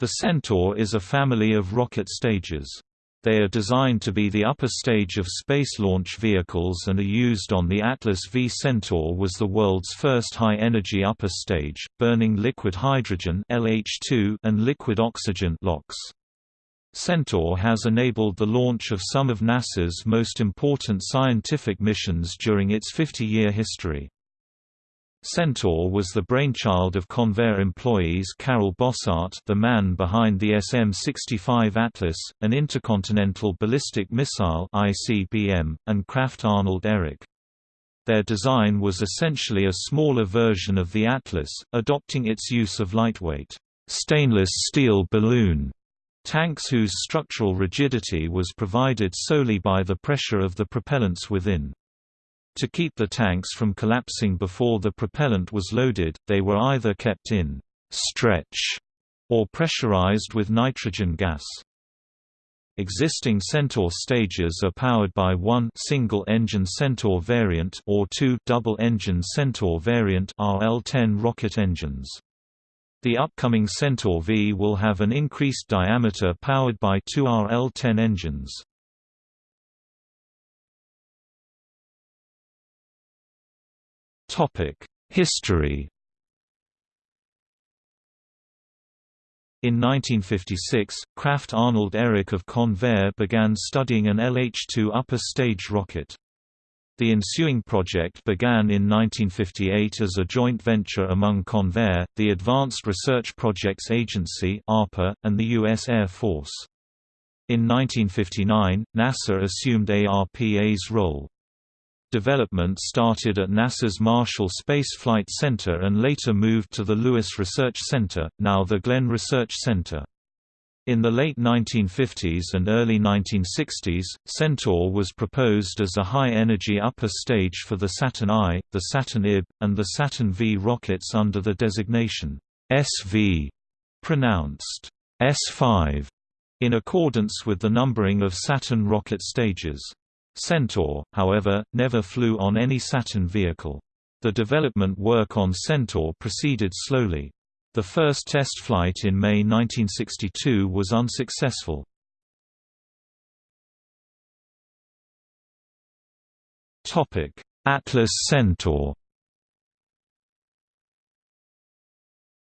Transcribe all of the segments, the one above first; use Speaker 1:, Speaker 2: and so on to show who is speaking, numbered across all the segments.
Speaker 1: The Centaur is a family of rocket stages. They are designed to be the upper stage of space launch vehicles and are used on the Atlas V. Centaur was the world's first high-energy upper stage, burning liquid hydrogen LH2 and liquid oxygen LOX. Centaur has enabled the launch of some of NASA's most important scientific missions during its 50-year history. Centaur was the brainchild of Convair employees Karel Bossart the man behind the SM-65 Atlas, an intercontinental ballistic missile ICBM, and Krafft Arnold Ehricke. Their design was essentially a smaller version of the Atlas, adopting its use of lightweight, stainless steel balloon tanks whose structural rigidity was provided solely by the pressure of the propellants within. To keep the tanks from collapsing before the propellant was loaded, they were either kept in «stretch» or pressurized with nitrogen gas. Existing Centaur stages are powered by one single-engine Centaur variant or two double-engine Centaur variant RL-10 rocket engines. The upcoming Centaur V will have an increased diameter powered by two RL-10 engines. History In 1956, Krafft Arnold Ehricke of Convair began studying an LH-2 upper stage rocket. The ensuing project began in 1958 as a joint venture among Convair, the Advanced Research Projects Agency and the U.S. Air Force. In 1959, NASA assumed ARPA's role. Development started at NASA's Marshall Space Flight Center and later moved to the Lewis Research Center, now the Glenn Research Center. In the late 1950s and early 1960s, Centaur was proposed as a high-energy upper stage for the Saturn I, the Saturn IB, and the Saturn V rockets under the designation SV, pronounced S5, in accordance with the numbering of Saturn rocket stages. Centaur, however, never flew on any Saturn vehicle. The development work on Centaur proceeded slowly. The first test flight in May 1962 was unsuccessful. Atlas Centaur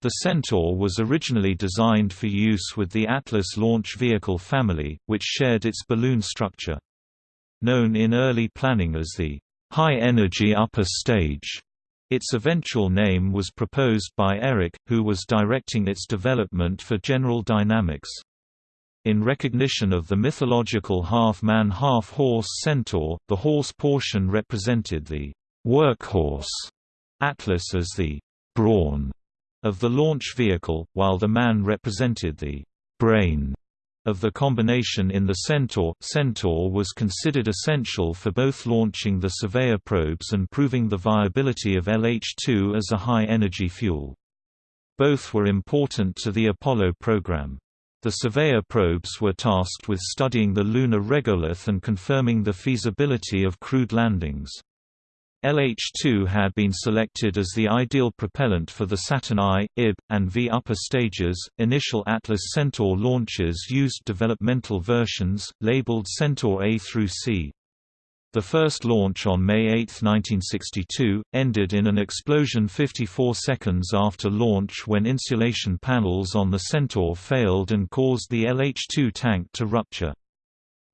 Speaker 1: The Centaur was originally designed for use with the Atlas launch vehicle family, which shared its balloon structure. Known in early planning as the high-energy upper stage, its eventual name was proposed by Ehricke, who was directing its development for General Dynamics. In recognition of the mythological half-man half-horse centaur, the horse portion represented the workhorse Atlas as the brawn of the launch vehicle, while the man represented the brain of the combination in the Centaur. Centaur was considered essential for both launching the Surveyor probes and proving the viability of LH-2 as a high-energy fuel. Both were important to the Apollo program. The Surveyor probes were tasked with studying the lunar regolith and confirming the feasibility of crewed landings. LH-2 had been selected as the ideal propellant for the Saturn I, IB, and V upper stages. Initial Atlas Centaur launches used developmental versions, labeled Centaur A through C. The first launch on May 8, 1962, ended in an explosion 54 seconds after launch when insulation panels on the Centaur failed and caused the LH-2 tank to rupture.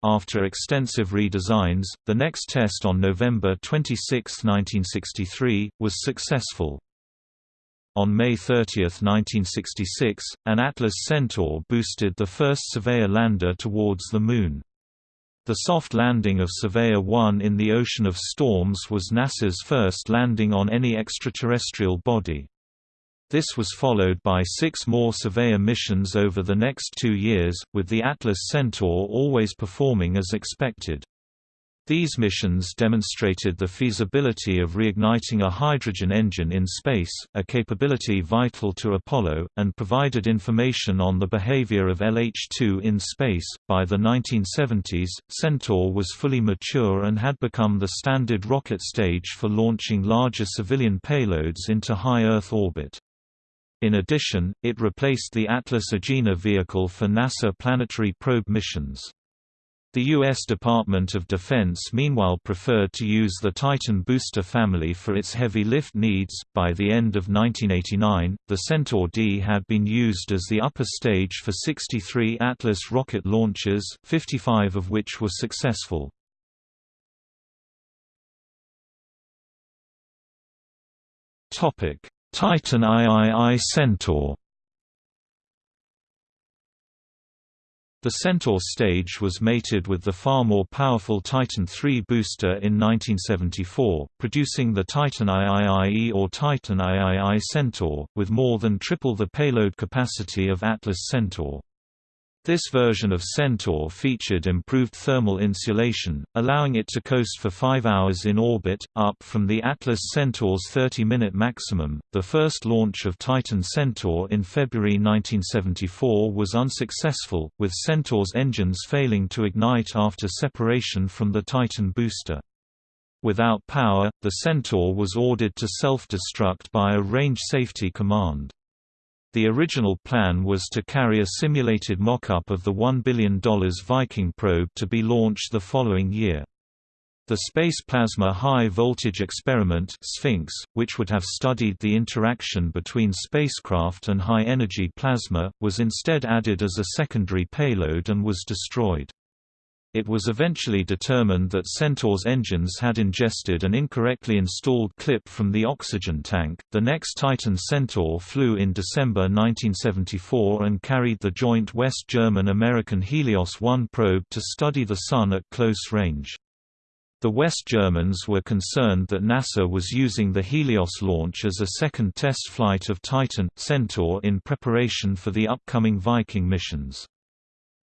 Speaker 1: After extensive redesigns, the next test on November 26, 1963, was successful. On May 30, 1966, an Atlas Centaur boosted the first Surveyor lander towards the Moon. The soft landing of Surveyor 1 in the Ocean of Storms was NASA's first landing on any extraterrestrial body. This was followed by six more Surveyor missions over the next two years, with the Atlas Centaur always performing as expected. These missions demonstrated the feasibility of reigniting a hydrogen engine in space, a capability vital to Apollo, and provided information on the behavior of LH-2 in space. By the 1970s, Centaur was fully mature and had become the standard rocket stage for launching larger civilian payloads into high Earth orbit. In addition, it replaced the Atlas Agena vehicle for NASA planetary probe missions. The U.S. Department of Defense meanwhile preferred to use the Titan booster family for its heavy lift needs. By the end of 1989, the Centaur D had been used as the upper stage for 63 Atlas rocket launches, 55 of which were successful. Titan III Centaur The Centaur stage was mated with the far more powerful Titan III booster in 1974, producing the Titan IIIE or Titan III Centaur, with more than triple the payload capacity of Atlas Centaur. This version of Centaur featured improved thermal insulation, allowing it to coast for 5 hours in orbit, up from the Atlas Centaur's 30-minute maximum. The first launch of Titan Centaur in February 1974 was unsuccessful, with Centaur's engines failing to ignite after separation from the Titan booster. Without power, the Centaur was ordered to self-destruct by a range safety command. The original plan was to carry a simulated mock-up of the $1 billion Viking probe to be launched the following year. The Space Plasma High Voltage Experiment SPHINX, which would have studied the interaction between spacecraft and high-energy plasma, was instead added as a secondary payload and was destroyed. It was eventually determined that Centaur's engines had ingested an incorrectly installed clip from the oxygen tank. The next Titan Centaur flew in December 1974 and carried the joint West German American Helios 1 probe to study the Sun at close range. The West Germans were concerned that NASA was using the Helios launch as a second test flight of Titan Centaur in preparation for the upcoming Viking missions.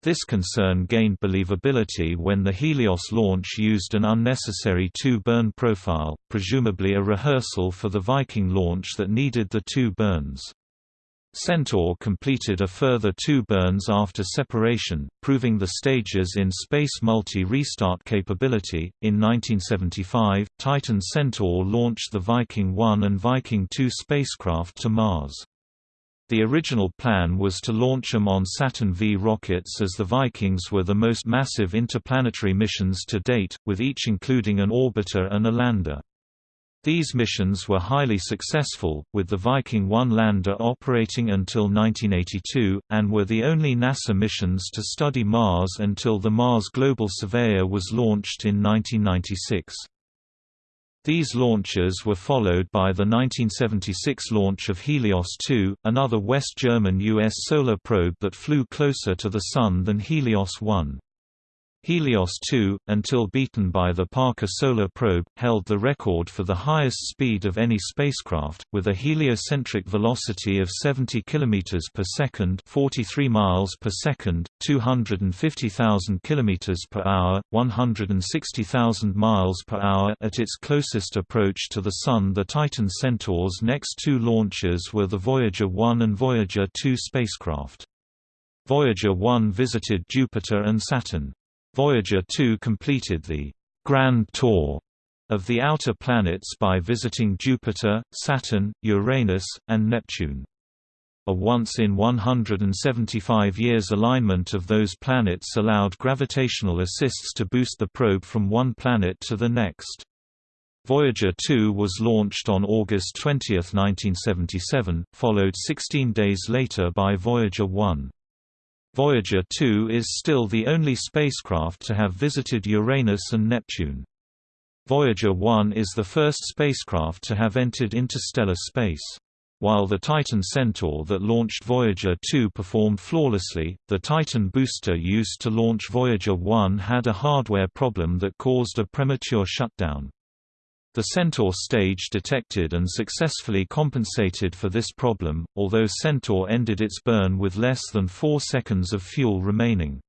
Speaker 1: This concern gained believability when the Helios launch used an unnecessary two-burn profile, presumably a rehearsal for the Viking launch that needed the two burns. Centaur completed a further two burns after separation, proving the stages in space multi-restart capability. In 1975, Titan Centaur launched the Viking 1 and Viking 2 spacecraft to Mars. The original plan was to launch them on Saturn V rockets as the Vikings were the most massive interplanetary missions to date, with each including an orbiter and a lander. These missions were highly successful, with the Viking 1 lander operating until 1982, and were the only NASA missions to study Mars until the Mars Global Surveyor was launched in 1996. These launches were followed by the 1976 launch of Helios 2, another West German U.S. solar probe that flew closer to the Sun than Helios 1. Helios 2, until beaten by the Parker Solar Probe, held the record for the highest speed of any spacecraft, with a heliocentric velocity of 70 km per second, 43 miles per second, 250,000 km per hour, 160,000 miles per hour at its closest approach to the Sun. The Titan Centaur's next two launches were the Voyager 1 and Voyager 2 spacecraft. Voyager 1 visited Jupiter and Saturn. Voyager 2 completed the «Grand Tour» of the outer planets by visiting Jupiter, Saturn, Uranus, and Neptune. A once in 175 years alignment of those planets allowed gravitational assists to boost the probe from one planet to the next. Voyager 2 was launched on August 20, 1977, followed 16 days later by Voyager 1. Voyager 2 is still the only spacecraft to have visited Uranus and Neptune. Voyager 1 is the first spacecraft to have entered interstellar space. While the Titan Centaur that launched Voyager 2 performed flawlessly, the Titan booster used to launch Voyager 1 had a hardware problem that caused a premature shutdown. The Centaur stage detected and successfully compensated for this problem, although Centaur ended its burn with less than 4 seconds of fuel remaining.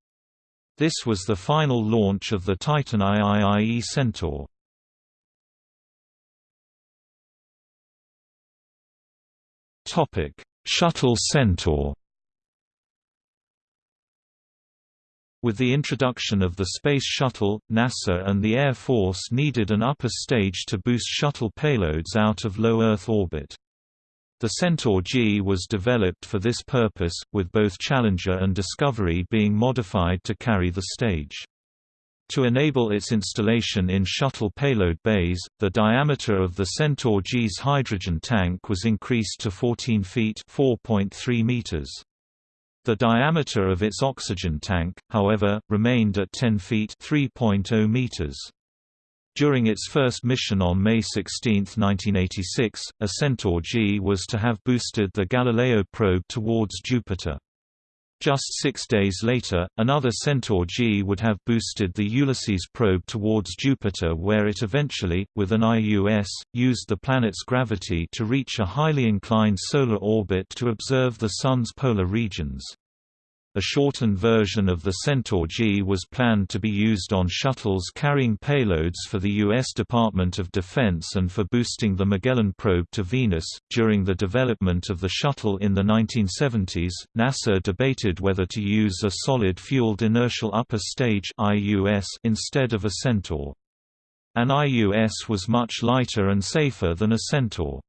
Speaker 1: This was the final launch of the Titan IIIE Centaur. Shuttle Centaur With the introduction of the Space Shuttle, NASA and the Air Force needed an upper stage to boost shuttle payloads out of low Earth orbit. The Centaur G was developed for this purpose, with both Challenger and Discovery being modified to carry the stage. To enable its installation in shuttle payload bays, the diameter of the Centaur G's hydrogen tank was increased to 14 feet (4.3 meters). The diameter of its oxygen tank, however, remained at 10 feet (3.0 meters). During its first mission on May 16, 1986, a Centaur G was to have boosted the Galileo probe towards Jupiter. Just six days later, another Centaur G would have boosted the Ulysses probe towards Jupiter where it eventually, with an IUS, used the planet's gravity to reach a highly inclined solar orbit to observe the Sun's polar regions. A shortened version of the Centaur G was planned to be used on shuttles carrying payloads for the U.S. Department of Defense and for boosting the Magellan probe to Venus. During the development of the shuttle in the 1970s, NASA debated whether to use a solid fueled inertial upper stage instead of a Centaur. An IUS was much lighter and safer than a Centaur.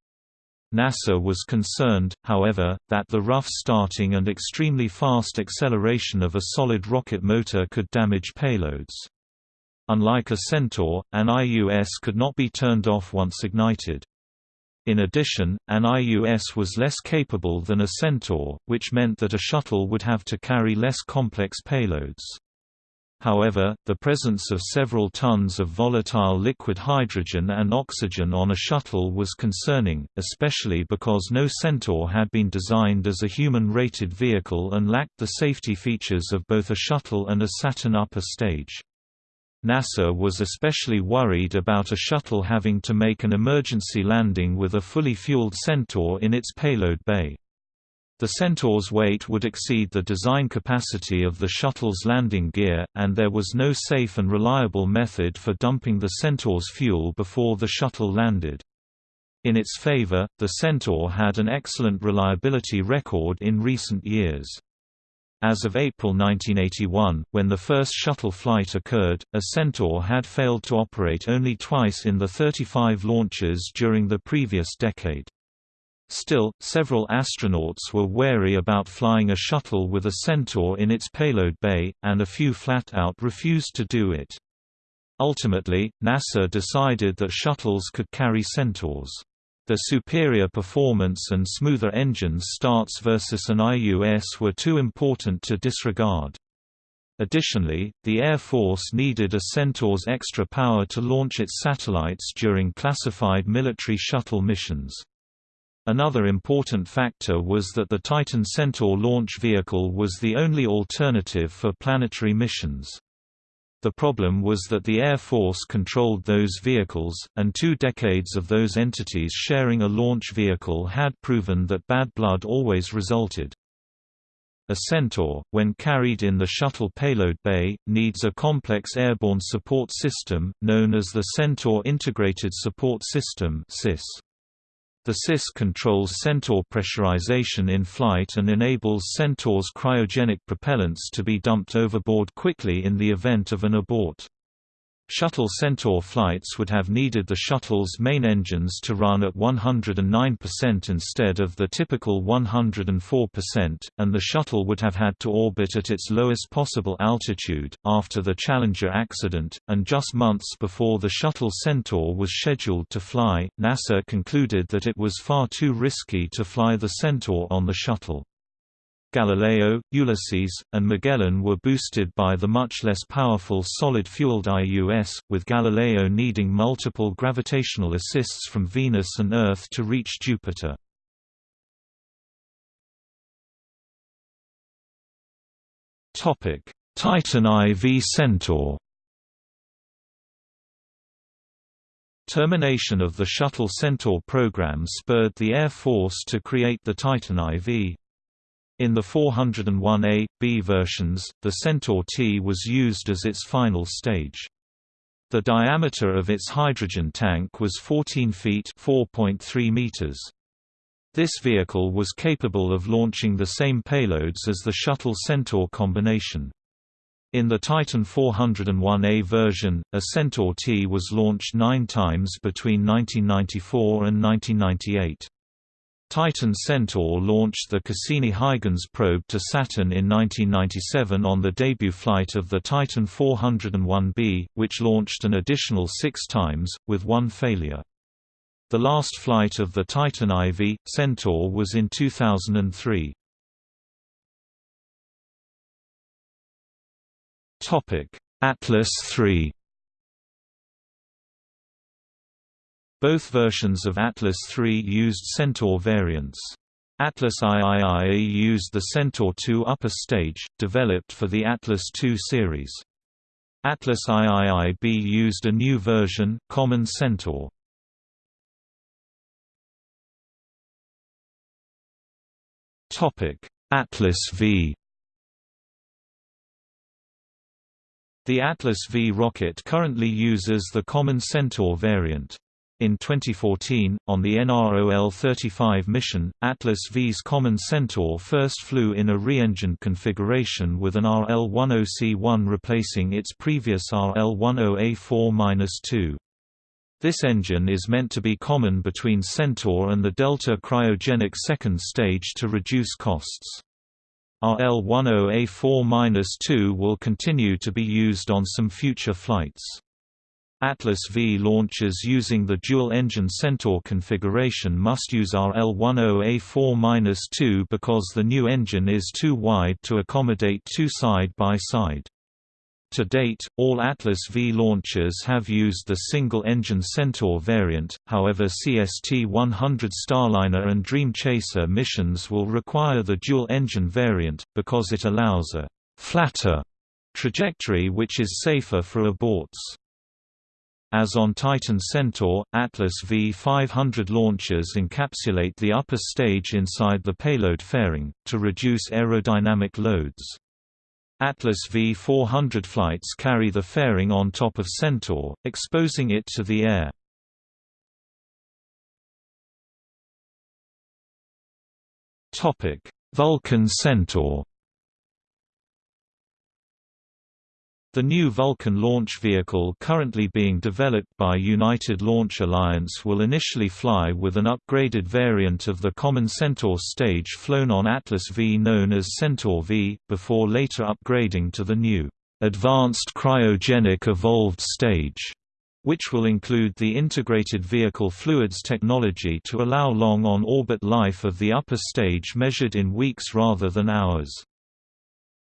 Speaker 1: NASA was concerned, however, that the rough starting and extremely fast acceleration of a solid rocket motor could damage payloads. Unlike a Centaur, an IUS could not be turned off once ignited. In addition, an IUS was less capable than a Centaur, which meant that a shuttle would have to carry less complex payloads. However, the presence of several tons of volatile liquid hydrogen and oxygen on a shuttle was concerning, especially because no Centaur had been designed as a human-rated vehicle and lacked the safety features of both a shuttle and a Saturn upper stage. NASA was especially worried about a shuttle having to make an emergency landing with a fully fueled Centaur in its payload bay. The Centaur's weight would exceed the design capacity of the shuttle's landing gear, and there was no safe and reliable method for dumping the Centaur's fuel before the shuttle landed. In its favor, the Centaur had an excellent reliability record in recent years. As of April 1981, when the first shuttle flight occurred, a Centaur had failed to operate only twice in the 35 launches during the previous decade. Still, several astronauts were wary about flying a shuttle with a Centaur in its payload bay, and a few flat-out refused to do it. Ultimately, NASA decided that shuttles could carry Centaurs. The superior performance and smoother engines starts versus an IUS were too important to disregard. Additionally, the Air Force needed a Centaur's extra power to launch its satellites during classified military shuttle missions. Another important factor was that the Titan Centaur launch vehicle was the only alternative for planetary missions. The problem was that the Air Force controlled those vehicles, and two decades of those entities sharing a launch vehicle had proven that bad blood always resulted. A Centaur, when carried in the shuttle payload bay, needs a complex airborne support system, known as the Centaur Integrated Support System (CIS). The CIS controls Centaur pressurization in flight and enables Centaur's cryogenic propellants to be dumped overboard quickly in the event of an abort. Shuttle Centaur flights would have needed the shuttle's main engines to run at 109% instead of the typical 104%, and the shuttle would have had to orbit at its lowest possible altitude. After the Challenger accident, and just months before the shuttle Centaur was scheduled to fly, NASA concluded that it was far too risky to fly the Centaur on the shuttle. Galileo, Ulysses, and Magellan were boosted by the much less powerful solid-fueled IUS, with Galileo needing multiple gravitational assists from Venus and Earth to reach Jupiter. Titan IV Centaur Termination of the Shuttle Centaur program spurred the Air Force to create the Titan IV. In the 401A, B versions, the Centaur T was used as its final stage. The diameter of its hydrogen tank was 14 feet (4.3 meters). This vehicle was capable of launching the same payloads as the Shuttle Centaur combination. In the Titan 401A version, a Centaur T was launched nine times between 1994 and 1998. Titan Centaur launched the Cassini-Huygens probe to Saturn in 1997 on the debut flight of the Titan 401B, which launched an additional six times, with one failure. The last flight of the Titan IV, Centaur was in 2003. Atlas III Both versions of Atlas III used Centaur variants. Atlas III used the Centaur II upper stage, developed for the Atlas II series. Atlas IIIB used a new version, Common Centaur. Atlas V The Atlas V rocket currently uses the Common Centaur variant. In 2014, on the NROL-35 mission, Atlas V's Common Centaur first flew in a re-engined configuration with an RL-10C1 replacing its previous RL-10A4-2. This engine is meant to be common between Centaur and the Delta cryogenic second stage to reduce costs. RL-10A4-2 will continue to be used on some future flights. Atlas V launches using the dual-engine Centaur configuration must use RL10A4-2 because the new engine is too wide to accommodate two side-by-side. -side. To date, all Atlas V launchers have used the single-engine Centaur variant, however CST-100 Starliner and Dream Chaser missions will require the dual-engine variant, because it allows a «flatter» trajectory which is safer for aborts. As on Titan Centaur, Atlas V500 launchers encapsulate the upper stage inside the payload fairing, to reduce aerodynamic loads. Atlas V400 flights carry the fairing on top of Centaur, exposing it to the air. Vulcan Centaur The new Vulcan launch vehicle currently being developed by United Launch Alliance will initially fly with an upgraded variant of the common Centaur stage flown on Atlas V known as Centaur V, before later upgrading to the new, "...advanced cryogenic evolved stage", which will include the integrated vehicle fluids technology to allow long on-orbit life of the upper stage measured in weeks rather than hours.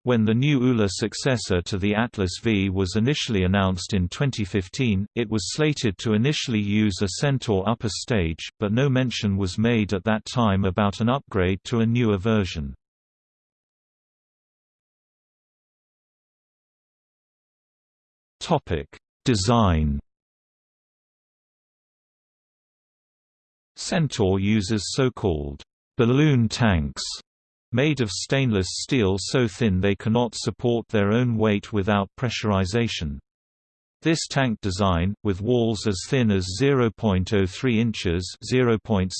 Speaker 1: When the new ULA successor to the Atlas V was initially announced in 2015, it was slated to initially use a Centaur upper stage, but no mention was made at that time about an upgrade to a newer version. Design Centaur uses so-called balloon tanks made of stainless steel so thin they cannot support their own weight without pressurization. This tank design, with walls as thin as 0.03 inches (0.76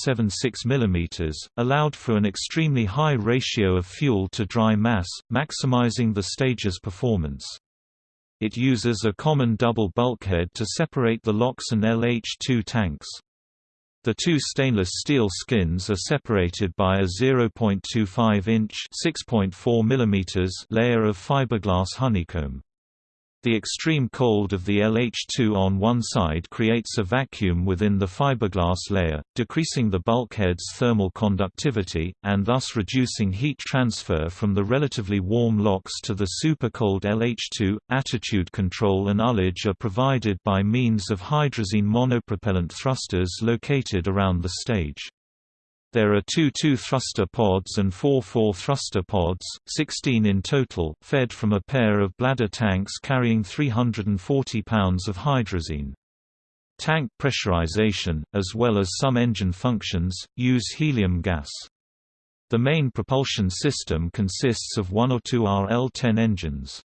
Speaker 1: mm), allowed for an extremely high ratio of fuel to dry mass, maximizing the stage's performance. It uses a common double bulkhead to separate the LOX and LH2 tanks. The two stainless steel skins are separated by a 0.25-inch layer of fiberglass honeycomb. The extreme cold of the LH2 on one side creates a vacuum within the fiberglass layer, decreasing the bulkhead's thermal conductivity, and thus reducing heat transfer from the relatively warm LOX to the supercold LH2. Attitude control and ullage are provided by means of hydrazine monopropellant thrusters located around the stage. There are two 2-thruster pods and four 4-thruster pods, 16 in total, fed from a pair of bladder tanks carrying 340 pounds of hydrazine. Tank pressurization, as well as some engine functions, use helium gas. The main propulsion system consists of one or two RL-10 engines.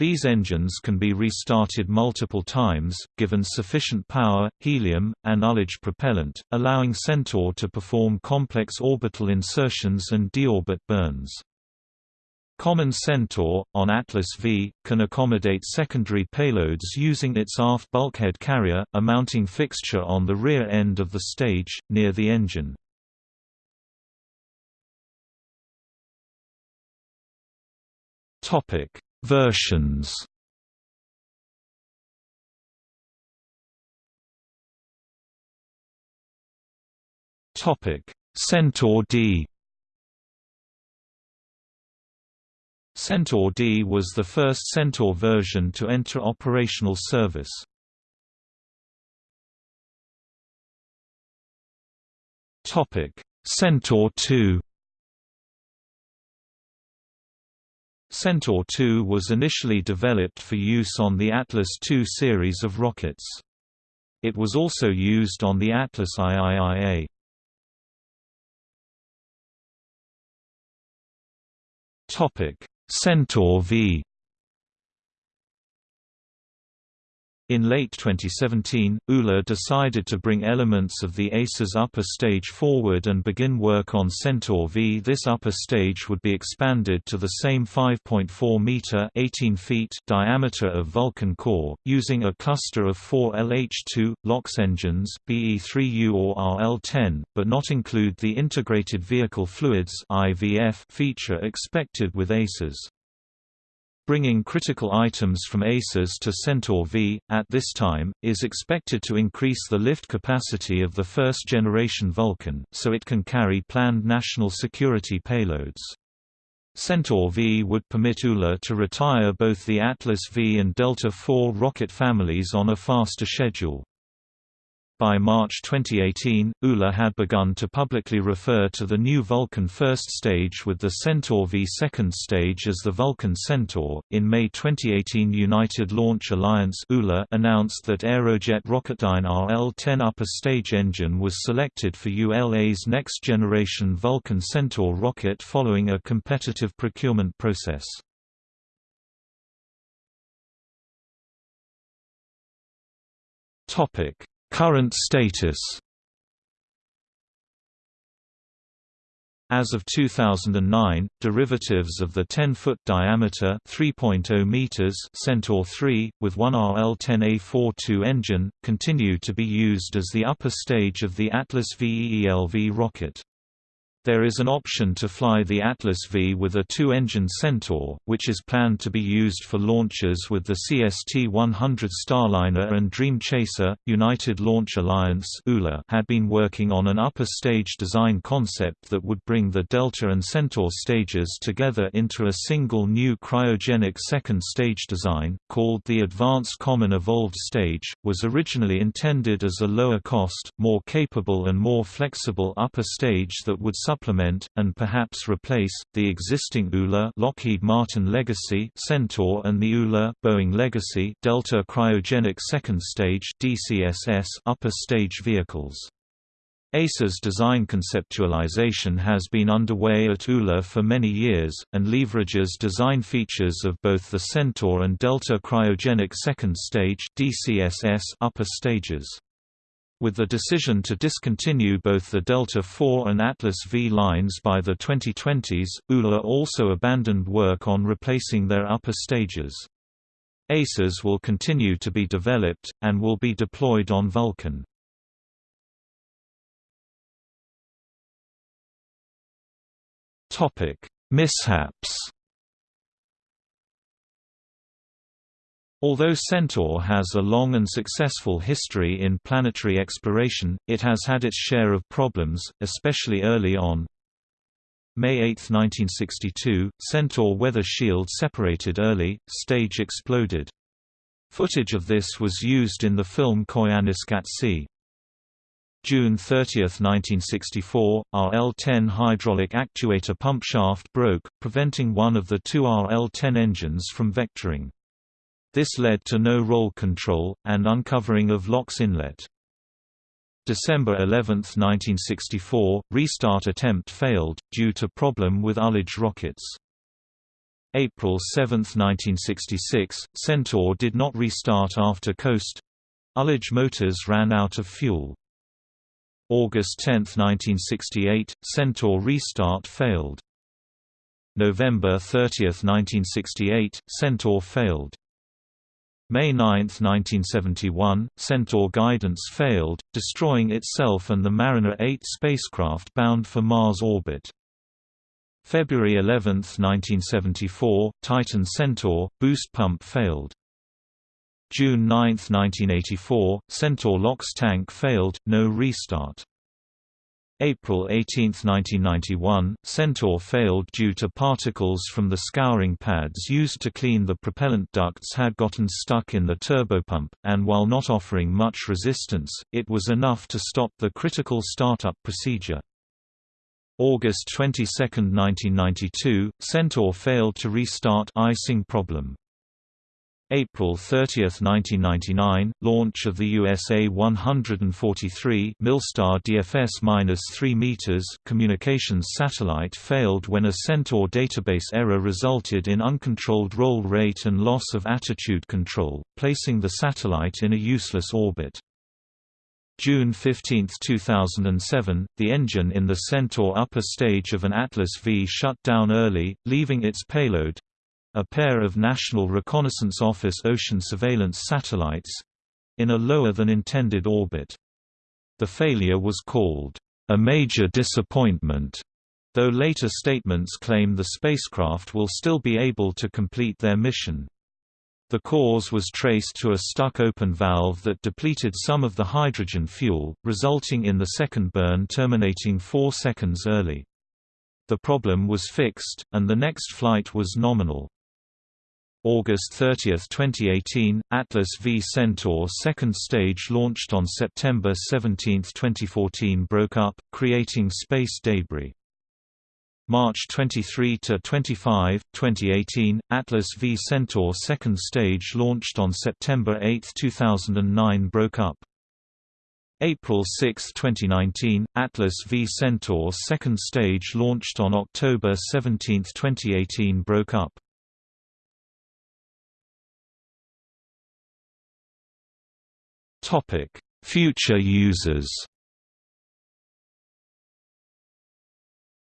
Speaker 1: These engines can be restarted multiple times, given sufficient power, helium, and ullage propellant, allowing Centaur to perform complex orbital insertions and deorbit burns. Common Centaur, on Atlas V, can accommodate secondary payloads using its aft bulkhead carrier, a mounting fixture on the rear end of the stage, near the engine. Topic Versions. Topic: Centaur D. Centaur D was the first Centaur version to enter operational service. Topic: Centaur 2 Centaur 2 was initially developed for use on the Atlas II series of rockets. It was also used on the Atlas IIIA. Centaur V In late 2017, ULA decided to bring elements of the ACES upper stage forward and begin work on Centaur V. This upper stage would be expanded to the same 5.4 meter (18 feet) diameter of Vulcan core, using a cluster of four LH2 LOX engines BE3U or RL10, but not include the integrated vehicle fluids (IVF) feature expected with ACES. Bringing critical items from ACES to Centaur V, at this time, is expected to increase the lift capacity of the first-generation Vulcan, so it can carry planned national security payloads. Centaur V would permit ULA to retire both the Atlas V and Delta IV rocket families on a faster schedule. By March 2018, ULA had begun to publicly refer to the new Vulcan first stage with the Centaur V second stage as the Vulcan Centaur. In May 2018, United Launch Alliance ULA announced that Aerojet Rocketdyne RL-10 upper stage engine was selected for ULA's next generation Vulcan Centaur rocket following a competitive procurement process. Topic Current status As of 2009, derivatives of the 10-foot diameter 3.0 meters Centaur 3, with one RL-10A42 engine, continue to be used as the upper stage of the Atlas VEELV rocket. There is an option to fly the Atlas V with a two-engine Centaur, which is planned to be used for launches with the CST-100 Starliner and Dream Chaser. United Launch Alliance had been working on an upper stage design concept that would bring the Delta and Centaur stages together into a single new cryogenic second stage design, called the Advanced Common Evolved Stage, was originally intended as a lower cost, more capable and more flexible upper stage that would supplement, and perhaps replace, the existing ULA Lockheed Martin Legacy Centaur and the ULA Boeing Legacy Delta Cryogenic Second Stage DCSS upper stage vehicles. ACES design conceptualization has been underway at ULA for many years, and leverages design features of both the Centaur and Delta Cryogenic Second Stage DCSS upper stages. With the decision to discontinue both the Delta IV and Atlas V lines by the 2020s, ULA also abandoned work on replacing their upper stages. ACES will continue to be developed, and will be deployed on Vulcan. Mishaps Although Centaur has a long and successful history in planetary exploration, it has had its share of problems, especially early on. May 8, 1962, Centaur weather shield separated early, stage exploded. Footage of this was used in the film Koyaanisqatsi. C. June 30, 1964, RL-10 hydraulic actuator pump shaft broke, preventing one of the two RL-10 engines from vectoring. This led to no roll control, and uncovering of LOX inlet. December 11, 1964, restart attempt failed, due to problem with ullage rockets. April 7, 1966, Centaur did not restart after coast ullage motors ran out of fuel. August 10, 1968, Centaur restart failed. November 30, 1968, Centaur failed. May 9, 1971, Centaur guidance failed, destroying itself and the Mariner 8 spacecraft bound for Mars orbit. February 11, 1974, Titan Centaur, boost pump failed. June 9, 1984, Centaur LOX tank failed, no restart. April 18, 1991, Centaur failed due to particles from the scouring pads used to clean the propellant ducts had gotten stuck in the turbopump, and while not offering much resistance, it was enough to stop the critical startup procedure. August 22, 1992, Centaur failed to restart icing problem. April 30, 1999, launch of the USA 143 Milstar DFS-3 meters communications satellite failed when a Centaur database error resulted in uncontrolled roll rate and loss of attitude control, placing the satellite in a useless orbit. June 15, 2007, the engine in the Centaur upper stage of an Atlas V shut down early, leaving its payload, a pair of National Reconnaissance Office ocean surveillance satellites in a lower than intended orbit. The failure was called a major disappointment, though later statements claim the spacecraft will still be able to complete their mission. The cause was traced to a stuck open valve that depleted some of the hydrogen fuel, resulting in the second burn terminating four seconds early. The problem was fixed, and the next flight was nominal. August 30, 2018, Atlas V Centaur second stage launched on September 17, 2014 broke up, creating space debris. March 23 to 25, 2018, Atlas V Centaur second stage launched on September 8, 2009 broke up. April 6, 2019, Atlas V Centaur second stage launched on October 17, 2018 broke up. Future users.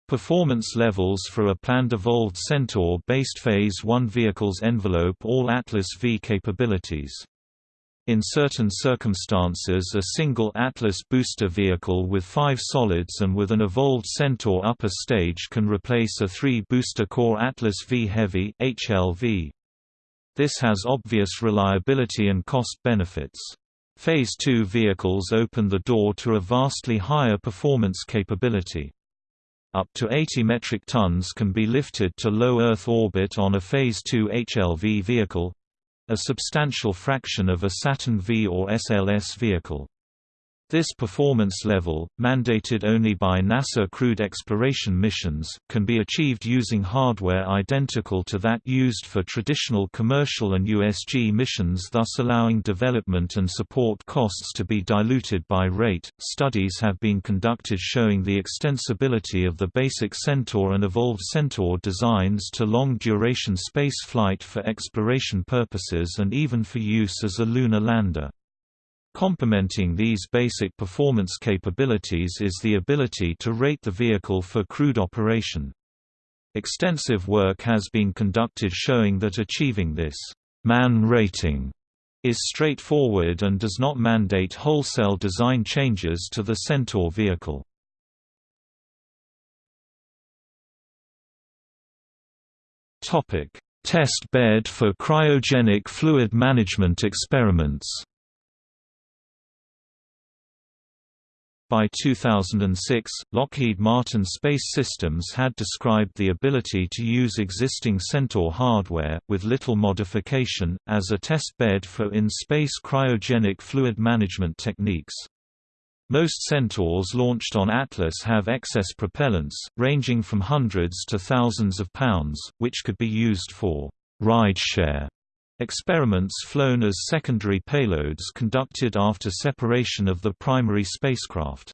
Speaker 1: Performance levels for a planned evolved Centaur-based Phase 1 vehicles envelope all Atlas V capabilities. In certain circumstances a single Atlas booster vehicle with five solids and with an evolved Centaur upper stage can replace a three-booster core Atlas V Heavy HLV. This has obvious reliability and cost benefits. Phase 2 vehicles open the door to a vastly higher performance capability. Up to 80 metric tons can be lifted to low Earth orbit on a Phase 2 HLV vehicle—a substantial fraction of a Saturn V or SLS vehicle. This performance level, mandated only by NASA crewed exploration missions, can be achieved using hardware identical to that used for traditional commercial and USG missions, thus allowing development and support costs to be diluted by rate. Studies have been conducted showing the extensibility of the basic Centaur and Evolved Centaur designs to long duration space flight for exploration purposes and even for use as a lunar lander. Complementing these basic performance capabilities is the ability to rate the vehicle for crewed operation. Extensive work has been conducted showing that achieving this man rating is straightforward and does not mandate wholesale design changes to the Centaur vehicle. Test bed for cryogenic fluid management experiments By 2006, Lockheed Martin Space Systems had described the ability to use existing Centaur hardware, with little modification, as a test bed for in-space cryogenic fluid management techniques. Most Centaurs launched on Atlas have excess propellants, ranging from hundreds to thousands of pounds, which could be used for rideshare Experiments flown as secondary payloads conducted after separation of the primary spacecraft.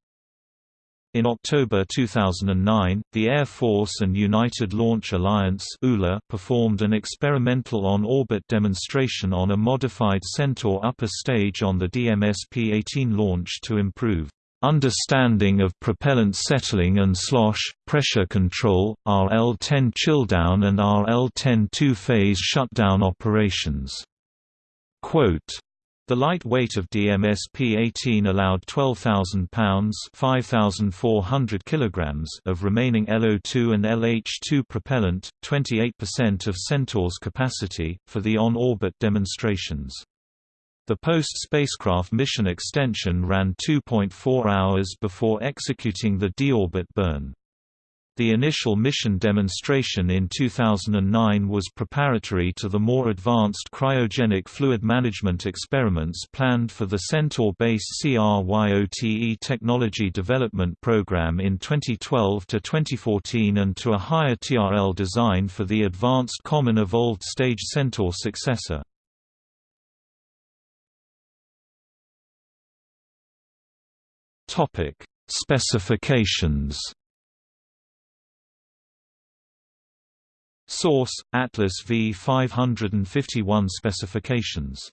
Speaker 1: In October 2009, the Air Force and United Launch Alliance performed an experimental on-orbit demonstration on a modified Centaur upper stage on the DMS-P-18 launch to improve Understanding of propellant settling and slosh, pressure control, RL-10 chilldown and RL-10 two-phase shutdown operations. Quote, The light weight of DMS-P-18 allowed 12,000 pounds (5,400 kilograms) of remaining LO2 and LH2 propellant, 28% of Centaur's capacity, for the on-orbit demonstrations. The post-spacecraft mission extension ran 2.4 hours before executing the deorbit burn. The initial mission demonstration in 2009 was preparatory to the more advanced cryogenic fluid management experiments planned for the Centaur-based CRYOTE technology development program in 2012 to 2014 and to a higher TRL design for the Advanced Common Evolved Stage Centaur successor. Specifications Source: Atlas V551 specifications